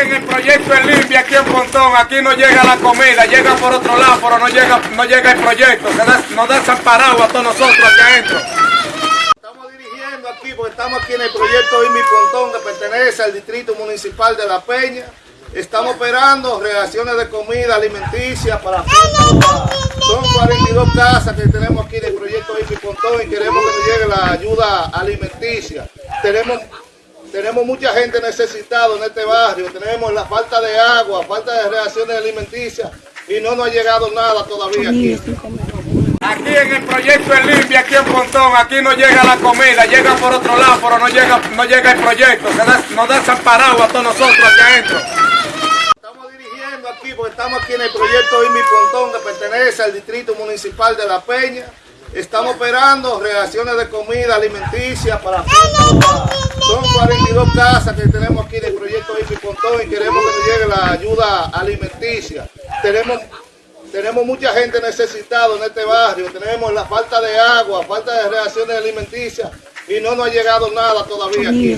en el proyecto El Limpia, aquí en Pontón, aquí no llega la comida, llega por otro lado, pero no llega, no llega el proyecto, se da- nos desamparado a todos nosotros aquí adentro. Estamos dirigiendo aquí porque estamos aquí en el proyecto Inmi Pontón que pertenece al distrito municipal de La Peña. Estamos operando reacciones de comida alimenticia para son 42 casas que tenemos aquí en el proyecto Inmi Pontón y queremos que nos llegue la ayuda alimenticia. Tenemos tenemos mucha gente necesitada en este barrio, tenemos la falta de agua, falta de reacciones alimenticias y no nos ha llegado nada todavía aquí. Aquí en el proyecto El Limpia, aquí en Pontón, aquí no llega la comida, llega por otro lado, pero no llega, no llega el proyecto, nos da desamparado a todos nosotros aquí adentro. Estamos dirigiendo aquí porque estamos aquí en el proyecto Inmi Pontón que pertenece al distrito municipal de La Peña. Estamos operando reacciones de comida alimenticia para son 42 casas que tenemos aquí en el proyecto Inmi Pontón y queremos que nos llegue la ayuda alimenticia. Tenemos tenemos mucha gente necesitada en este barrio, tenemos la falta de agua, falta de reacciones alimenticias y no nos ha llegado nada todavía aquí.